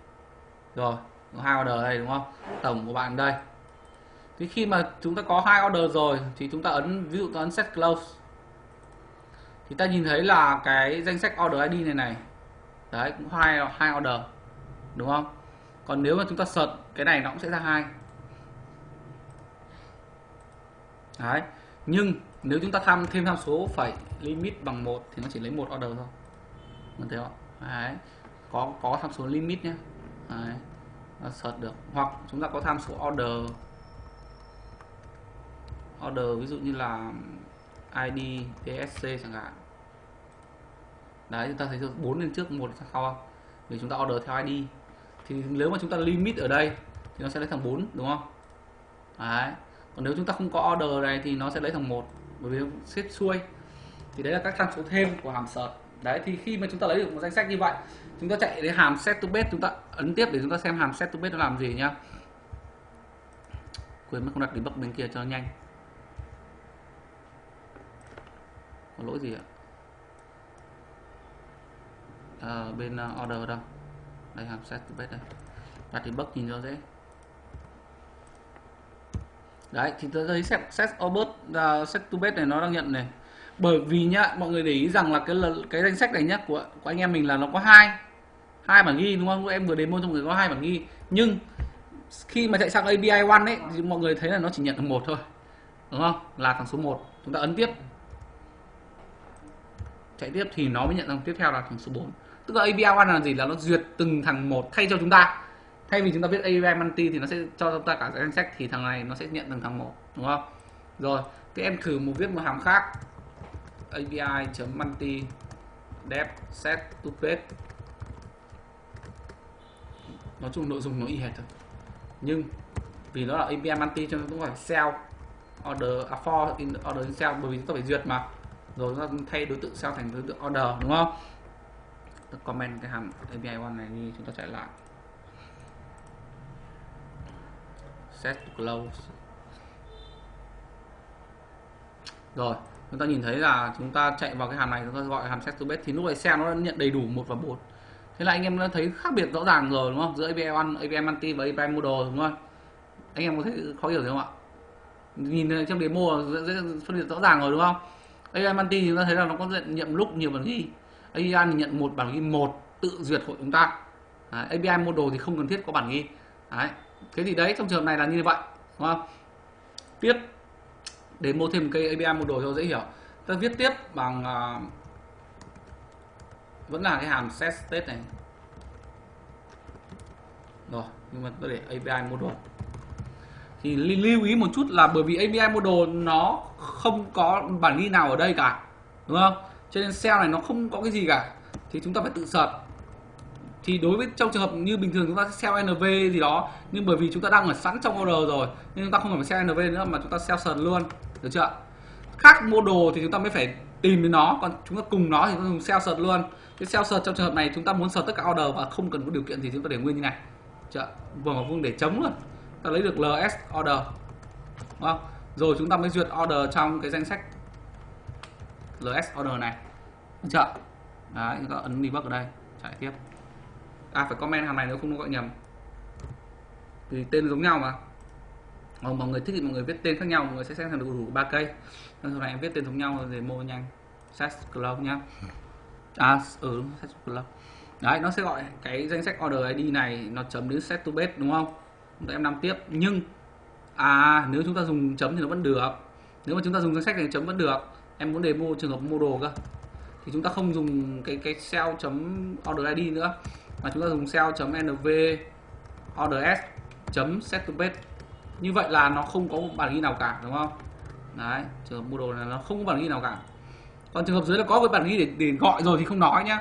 Rồi có hai order đây đúng không? Tổng của bạn đây. Thì khi mà chúng ta có hai order rồi thì chúng ta ấn ví dụ ta ấn set close thì ta nhìn thấy là cái danh sách order ID này này. Đấy, cũng hai hai order, đúng không? Còn nếu mà chúng ta sợt cái này nó cũng sẽ ra hai. Đấy, nhưng nếu chúng ta tham, thêm tham số phải limit bằng một thì nó chỉ lấy một order thôi. Mình thấy không? Đấy, có có tham số limit nhé đấy sợt được. Hoặc chúng ta có tham số order order ví dụ như là ID TSC chẳng hạn đấy, chúng ta thấy được 4 lên trước, một sau không? Vì chúng ta order theo ID thì nếu mà chúng ta limit ở đây, thì nó sẽ lấy thằng 4 đúng không? Đấy. Còn nếu chúng ta không có order này thì nó sẽ lấy thằng một, bởi vì xếp xuôi. Thì đấy là các tham số thêm của hàm search đấy, thì khi mà chúng ta lấy được một danh sách như vậy, chúng ta chạy đến hàm set to base, chúng ta ấn tiếp để chúng ta xem hàm set to base nó làm gì nhá. Quên mất không đặt debug bên kia cho nhanh. Có lỗi gì ạ? Uh, bên uh, order đâu? Đây hàm set to page đây. Đặt bất nhìn cho dễ. Đấy thì tôi thấy set set obert uh, set to base này nó đang nhận này. Bởi vì nhá mọi người để ý rằng là cái lần- cái danh sách này nhá của của anh em mình là nó có hai hai bản ghi đúng không? Em vừa demo trong người có hai bản ghi. Nhưng khi mà chạy sang API one ấy thì mọi người thấy là nó chỉ nhận được một thôi đúng không? Là thằng số 1 chúng ta ấn tiếp. Chạy tiếp thì nó mới nhận thằng tiếp theo là thằng số 4 tức là API one là gì? Là nó duyệt từng thằng một thay cho chúng ta. Thay vì chúng ta viết API multi thì nó sẽ cho chúng ta cả danh sách thì thằng này nó sẽ nhận từng thằng một đúng không? Rồi thì em thử một viết một hàm khác. API chấm multi def set to page nói chung nội dung nó y hệt thôi. Nhưng vì nó là API multi cho nên cũng phải sell order à, for in order in sell bởi vì chúng ta phải duyệt mà. Rồi chúng ta thay đối tượng sell thành đối tượng order đúng không? Comment cái hàm API one này đi chúng ta chạy lại. Set to close. Rồi chúng ta nhìn thấy là chúng ta chạy vào cái hàm này chúng ta gọi hàm set to base thì lúc này xem nó đã nhận đầy đủ một và bốn. Thế là anh em đã thấy khác biệt rõ ràng rồi đúng không? Giữa API one API multi và API model đúng không? Anh em có thấy khó hiểu gì không ạ? Nhìn trong demo là dễ, dễ phân biệt rõ ràng rồi đúng không? API multi thì chúng ta thấy là nó có nhận, nhiệm lúc nhiều phần ghi. API thì nhận một bản ghi một tự duyệt của chúng ta. Đấy, API model thì không cần thiết có bản ghi. Đấy thế thì đấy trong trường hợp này là như vậy đúng không? Tiếp để mua thêm cây API model cho dễ hiểu. Ta viết tiếp bằng uh, vẫn là cái hàm set state này. Rồi nhưng mà tôi để API model. Thì lưu ý một chút là bởi vì API model nó không có bản ghi nào ở đây cả đúng không? Cho nên cell này nó không có cái gì cả thì chúng ta phải tự sợt thì đối với trong trường hợp như bình thường chúng ta sẽ sell NV gì đó nhưng bởi vì chúng ta đang ở sẵn trong order rồi nên chúng ta không cần phải sell NV nữa mà chúng ta sell sờn luôn được chưa khác model thì chúng ta mới phải tìm đến nó còn chúng ta cùng nó thì chúng ta dùng sell sợt luôn cái sell sợt trong trường hợp này chúng ta muốn sợt tất cả order và không cần có điều kiện thì chúng ta để nguyên như này chưa vừa vào vuông để chống luôn ta lấy được ls order đúng không rồi chúng ta mới duyệt order trong cái danh sách ls order này. Được chưa? Đấy, chúng ta ấn debug ở đây. Chạy tiếp. À phải comment hàm này nếu không nó gọi nhầm. Vì tên giống nhau mà. Còn mọi người thích thì mọi người viết tên khác nhau, mọi người sẽ xem được đủ ba cây. Sau này em viết tên giống nhau để mua nhanh. Set club nhá. À ừ set club. Đấy, nó sẽ gọi cái danh sách order id này, nó chấm đến set to base đúng không? Em làm tiếp. Nhưng à nếu chúng ta dùng chấm thì nó vẫn được. Nếu mà chúng ta dùng danh sách này chấm vẫn được em muốn demo trường hợp mua đồ cơ. Thì chúng ta không dùng cái cái sell chấm order id nữa. Mà chúng ta dùng sell chấm nv orders chấm set to base như vậy là nó không có bản ghi nào cả đúng không? Đấy trường hợp mua đồ này nó không có bản ghi nào cả. Còn trường hợp dưới là có cái bản ghi để, để gọi rồi thì không nói nhá.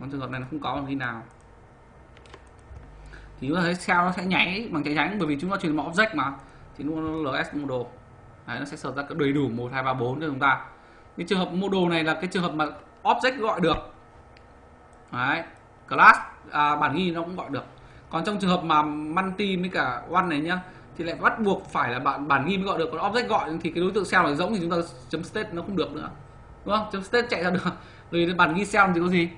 Còn trường hợp này nó không có bản ghi nào. Thì chúng ta thấy sell nó sẽ nháy bằng cháy tránh bởi vì chúng ta truyền mẫu object mà. Thì luôn ls model đấy, nó sẽ sở ra đầy đủ một hai ba bốn cho chúng ta. Cái trường hợp model này là cái trường hợp mà object gọi được. Đấy class à, bản ghi nó cũng gọi được. Còn trong trường hợp mà multi với cả one này nhá thì lại bắt buộc phải là bản bản ghi mới gọi được. Còn object gọi thì cái đối tượng cell này rỗng thì chúng ta chấm state nó không được nữa. Đúng không? Chấm state chạy ra được. Vì bản ghi cell thì có gì?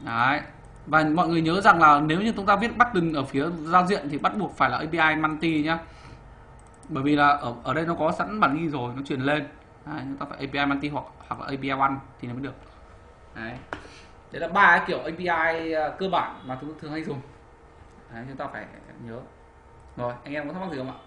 Đấy. Và mọi người nhớ rằng là nếu như chúng ta viết button ở phía giao diện thì bắt buộc phải là API multi nhá bởi vì là ở ở đây nó có sẵn bản ghi rồi nó truyền lên. Đấy, chúng ta phải API multi hoặc hoặc là API one thì nó mới được. Đấy. Đấy là ba cái kiểu API à, cơ bản mà chúng thường hay dùng. Đấy, chúng ta phải nhớ. Rồi anh em có thắc mắc gì không ạ?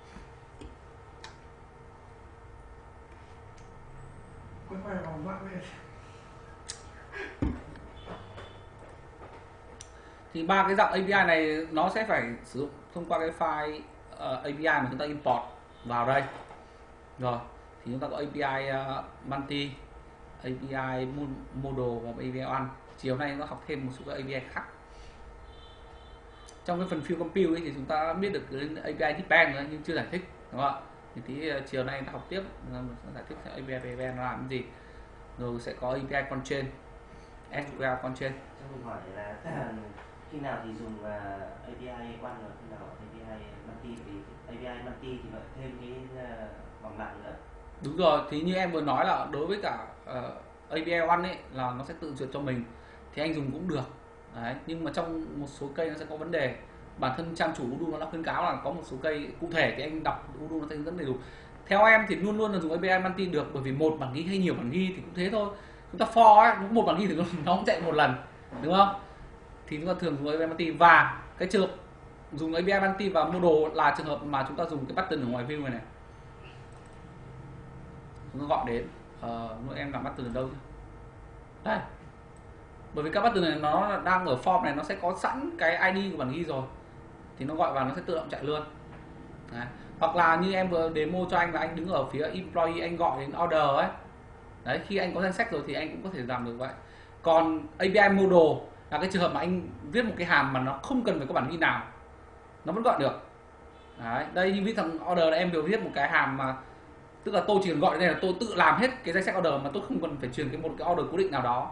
Thì ba cái dạng API này nó sẽ phải sử dụng thông qua cái file uh, API mà chúng ta import vào đây. Rồi thì chúng ta có API uh, ờ, multi API model và API one. Chiều nay nó học thêm một số các API khác. Trong cái phần field compute ấy thì chúng ta biết được đến API depend rồi nhưng chưa giải thích đúng không ạ? Thì tí uh, chiều nay ta học tiếp ờ, giải thích API depend làm cái gì. Rồi sẽ có API constraint SQL constraint cho mình hỏi là khi nào thì dùng uh, API one và khi nào API multi thì API multi thì lại thêm cái ờ, vòng lặng nữa. Đúng rồi thì như em vừa nói là đối với cả ờ, uh, API one ấy là nó sẽ tự duyệt cho mình thì anh dùng cũng được. Đấy nhưng mà trong một số cây nó sẽ có vấn đề. Bản thân trang chủ Udo nó đã khuyến cáo là có một số cây cụ thể thì anh đọc Udo nó sẽ hướng dẫn đầy đủ. Theo em thì luôn luôn là dùng API multi được bởi vì một bản ghi hay nhiều bản ghi thì cũng thế thôi. Chúng ta for ấy, một bản ghi thì nó cũng chạy một lần đúng không? Thì chúng ta thường dùng API multi và cái trường dùng API bounty và model là trường hợp mà chúng ta dùng cái button ở ngoài view này này. Chúng ta gọi đến uh, em làm button ở đâu đây. Bởi vì các button này nó đang ở form này nó sẽ có sẵn cái ID của bản ghi rồi. Thì nó gọi vào nó sẽ tự động chạy luôn. Đấy. hoặc là như em vừa demo cho anh là anh đứng ở phía employee anh gọi đến order ấy. Đấy khi anh có danh sách rồi thì anh cũng có thể làm được vậy. Còn API model là cái trường hợp mà anh viết một cái hàm mà nó không cần phải có bản ghi nào nó vẫn gọi được. Đấy, đây như viết thằng order là em đều viết một cái hàm mà, tức là tôi chỉ cần gọi đây là tôi tự làm hết cái danh sách order mà tôi không cần phải truyền cái một cái order cố định nào đó,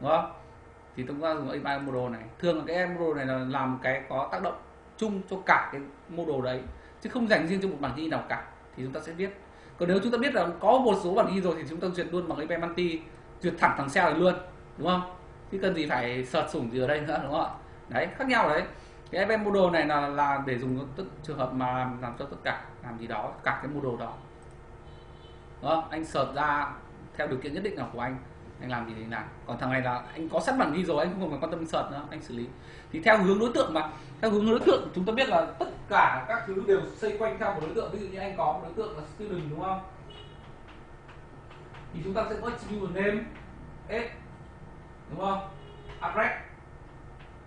đúng không? Thì chúng ta dùng API model này. Thường là cái model này là làm cái có tác động chung cho cả cái model đấy, chứ không dành riêng cho một bản ghi nào cả, thì chúng ta sẽ viết. Còn nếu chúng ta biết là có một số bản ghi rồi thì chúng ta duyệt luôn bằng API multi duyệt thẳng thằng cell này luôn, đúng không? Chứ cần gì phải sợt sủng gì ở đây nữa, đúng không ạ? Đấy, khác nhau đấy cái event model này là là để dùng tất trường hợp mà làm, làm cho tất cả làm gì đó cả cái model đó. Đó anh search ra theo điều kiện nhất định nào của anh anh làm gì thì làm. Còn thằng này là anh có sẵn bản ghi rồi anh không cần quan tâm search nữa anh xử lý. Thì theo hướng đối tượng mà theo hướng đối tượng chúng ta biết là tất cả các thứ đều xoay quanh theo một đối tượng. Ví dụ như anh có một đối tượng là student đúng không? Thì chúng ta sẽ có student name s đúng không? Address.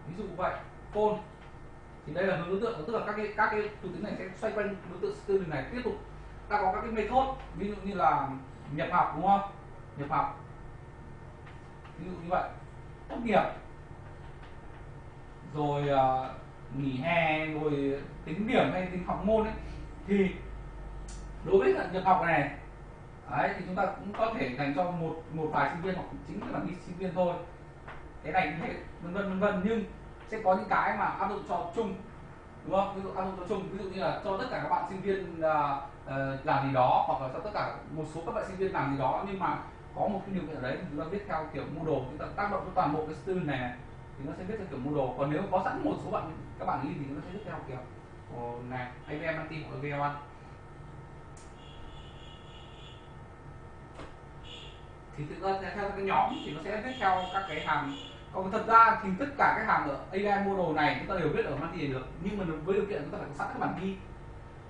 Ví dụ vậy. Phone thì đây là hướng đối tượng tức là các cái các cái thủ tính này sẽ xoay quanh đối tượng student này tiếp tục. Ta có các cái method ví dụ như là nhập học đúng không? Nhập học. Ví dụ như vậy. Tốt nghiệp. Rồi uh, nghỉ hè rồi tính điểm hay tính học môn ấy. Thì đối với nhập học này đấy thì chúng ta cũng có thể dành cho một một vài sinh viên hoặc chính là đi sinh viên thôi. Cái này như thế vân vân vân vân. Nhưng sẽ có những cái mà áp dụng cho chung đúng không? Ví dụ áp dụng cho chung ví dụ như là cho tất cả các bạn sinh viên uh, uh, làm gì đó hoặc là cho tất cả một số các bạn sinh viên làm gì đó nhưng mà có một cái điều kiện ở đấy thì chúng ta viết theo kiểu Moodle chúng ta tác động cho toàn bộ cái student này, này thì nó sẽ viết theo kiểu Moodle còn nếu có sẵn một số bạn các bạn in thì nó sẽ viết theo kiểu oh, này AVM anti hoặc AVM ăn thì thực ra theo cái nhóm thì nó sẽ viết theo các cái hàm còn thật ra thì tất cả các hàm ở AI model này chúng ta đều biết ở Manti được nhưng mà với điều kiện chúng ta phải có sẵn các bản ghi.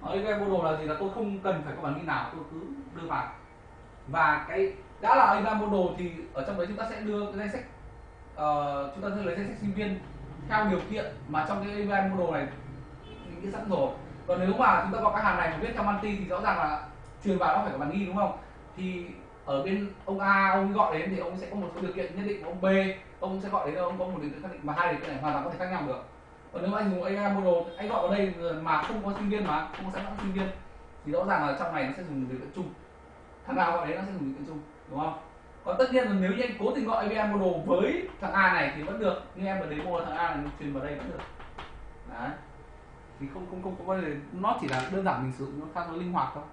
Ở AI model là gì là tôi không cần phải có bản ghi nào tôi cứ đưa vào. Và cái đã là AI model thì ở trong đấy chúng ta sẽ đưa cái danh sách uh, chúng ta sẽ lấy danh sách sinh viên theo điều kiện mà trong cái AI model này những cái sẵn rồi. Còn nếu mà chúng ta có cái hàm này mà viết theo multi thì rõ ràng là truyền vào nó phải có bản ghi đúng không? Thì ở bên ông A ông gọi đến thì ông sẽ có một số điều kiện nhất định của ông B ông sẽ gọi đến ông có một định kiện xác định mà hai định này hoàn toàn có thể khác nhau được. Còn nếu mà anh dùng AI model anh gọi vào đây mà không có sinh viên mà không có sẵn sẵn sinh viên thì rõ ràng là trong này nó sẽ dùng điều kiện chung. Thằng nào gọi đấy nó sẽ dùng điều kiện chung đúng không? Còn tất nhiên là nếu như anh cố tình gọi AVI model với thằng A này thì vẫn được nhưng em vào đấy mua thằng A này truyền vào đây vẫn được. Đấy. Thì không không không có vấn đề. Nó chỉ là đơn giản mình sử dụng nó khá nó linh hoạt thôi.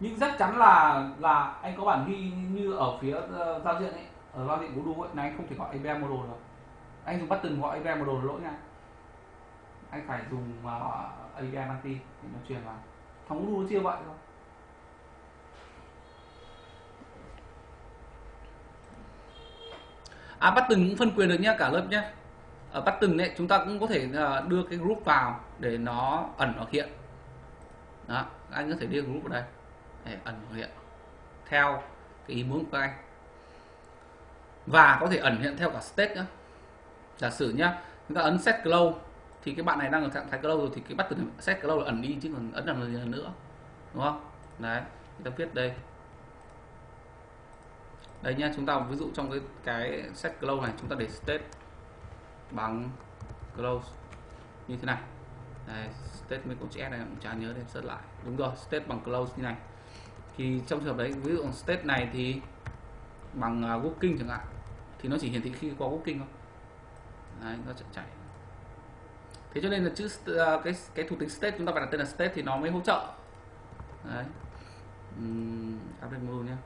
Nhưng chắc chắn là là anh có bản ghi như ở phía uh, giao diện ấy ở giao diện của Udo ấy, là anh không thể gọi API model được. Anh dùng button gọi API model lỗi nha. Anh phải dùng uh, API anti để nó truyền vào. Thằng Udo chia vậy thôi. À button cũng phân quyền được nhé cả lớp nhé ở ờ, button ấy chúng ta cũng có thể à, đưa cái group vào để nó ẩn hoặc hiện. Đó anh có thể đưa group vào đây. Để ẩn hiện. Theo cái ý muốn của anh và có thể ẩn hiện theo cả state nữa giả sử nhá chúng ta ấn set close thì cái bạn này đang ở trạng thái close rồi thì cái bắt từ set close là ẩn đi chứ còn ấn làm gì nữa đúng không? Đấy chúng ta viết đây. Đây nhá chúng ta ví dụ trong cái cái set close này chúng ta để state bằng close như thế này. Đây, state mình cũng chữ S này cũng chả nhớ để search lại. Đúng rồi state bằng close như này. Thì trong trường hợp đấy ví dụ state này thì bằng à, uh, working chẳng hạn thì nó chỉ hiển thị khi có working thôi. Đấy, nó sẽ chạy thế cho nên là chữ à, cái cái thuộc tính state chúng ta phải đặt tên là state thì nó mới hỗ trợ. Đấy. Um, update module nhé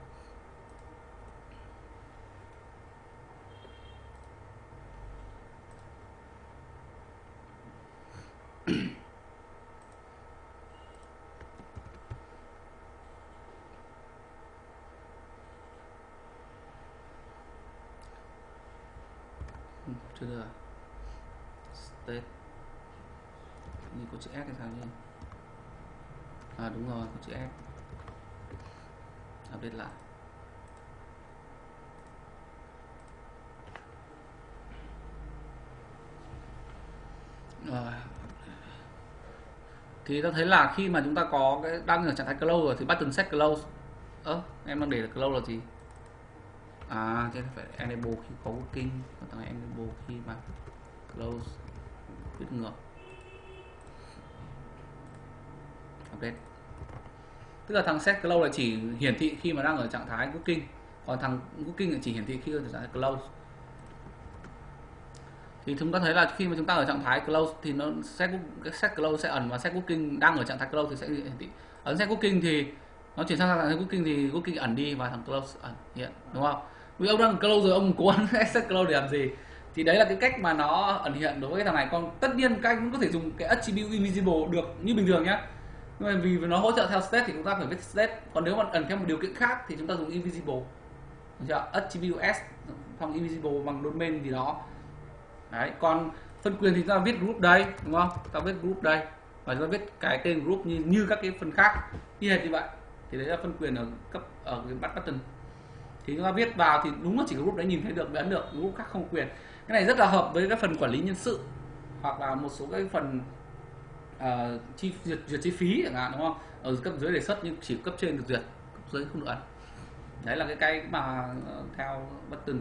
chưa được state như có chữ S hay sao nhỉ à đúng rồi có chữ S update lại rồi thì ta thấy là khi mà chúng ta có cái, đang ở trạng thái close rồi thì button set close. Ơ, em đang để là close là gì? À thế phải enable khi có working còn thằng enable khi mà close viết ngược. Update. Tức là thằng set close là chỉ hiển thị khi mà đang ở trạng thái working còn thằng working là chỉ hiển thị khi ở trạng thái close thì chúng ta thấy là khi mà chúng ta ở trạng thái close thì nó set set close sẽ ẩn và set cooking đang ở trạng thái close thì sẽ hiển thị. Ấn set cooking thì nó chuyển sang trạng thái cooking thì cooking ẩn đi và thằng close ẩn hiện, đúng không? Vì ông đang close rồi, ông cố gắng set close để làm gì? Thì đấy là cái cách mà nó ẩn hiện đối với cái thằng này. Còn tất nhiên các anh cũng có thể dùng cái attribute invisible được như bình thường nhé nhưng mà vì nó hỗ trợ theo state thì chúng ta phải viết state. Còn nếu mà ẩn theo một điều kiện khác thì chúng ta dùng invisible. Được chưa? Attribute s xong invisible bằng domain gì đó đấy còn phân quyền thì ta viết group đây đúng không? Ta viết group đây. Và ta viết cái tên group như như các cái phần khác. Như hệt như vậy. Thì đấy là phân quyền ở cấp ở cái bắt button. Thì chúng ta viết vào thì đúng là chỉ group đấy nhìn thấy được ấn được. Group khác không quyền. Cái này rất là hợp với các phần quản lý nhân sự. Hoặc là một số cái phần uh, chi duyệt, duyệt chi phí chẳng hạn đúng không? Ở cấp dưới đề xuất nhưng chỉ cấp trên được duyệt cấp dưới không được ấn. Đấy là cái cái mà uh, theo button?